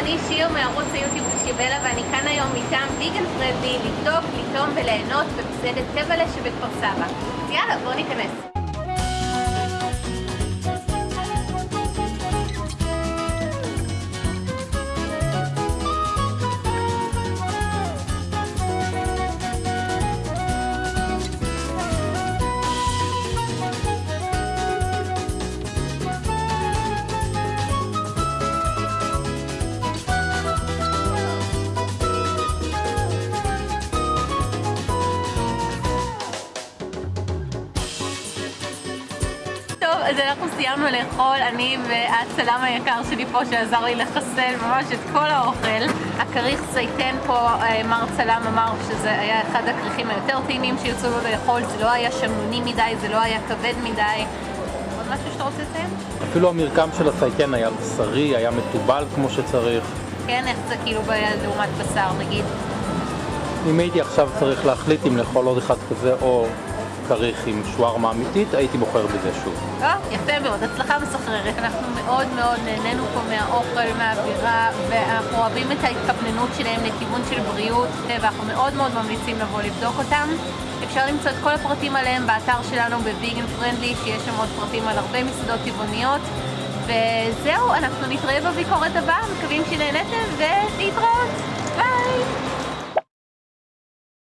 אני שיר מערוץ היוטיוב שיבלה ואני כאן היום מטעם ויגן פרנדלי לבדוק, לטעום וליהנות במסעדת טבלה שבכפר סבא. אז יאללה, בואו ניכנס. טוב, אז אנחנו סיימנו לאכול, אני והצלם היקר שלי פה שעזר לי לחסל ממש את כל האוכל. הכריך זייתן פה, אה, מר צלם אמר שזה היה אחד הכריכים היותר טעימים שירצו לו לאכול, זה לא היה שמנוני מדי, זה לא היה כבד מדי. עוד משהו שאתה רוצה לציין? אפילו המרקם של הסייטן היה בשרי, היה מתובל כמו שצריך. כן, איך זה כאילו לעומת בשר נגיד? אם הייתי עכשיו צריך להחליט אם לאכול עוד אחד כזה או כריך עם שווארמה אמיתית, הייתי בוחר בזה שוב. אה, יפה מאוד, הצלחה מסחררת. אנחנו מאוד מאוד נהנינו פה מהאוכל, מהאווירה, ואנחנו אוהבים את ההתכווננות שלהם לכיוון של בריאות, ואנחנו מאוד מאוד ממליצים לבוא לבדוק אותם. אפשר למצוא את כל הפרטים עליהם באתר שלנו בוויגן פרנדלי, שיש שם עוד פרטים על הרבה מסעדות טבעוניות. וזהו, אנחנו נתראה בביקורת הבאה, מקווים שנהנתם, ולהתראות.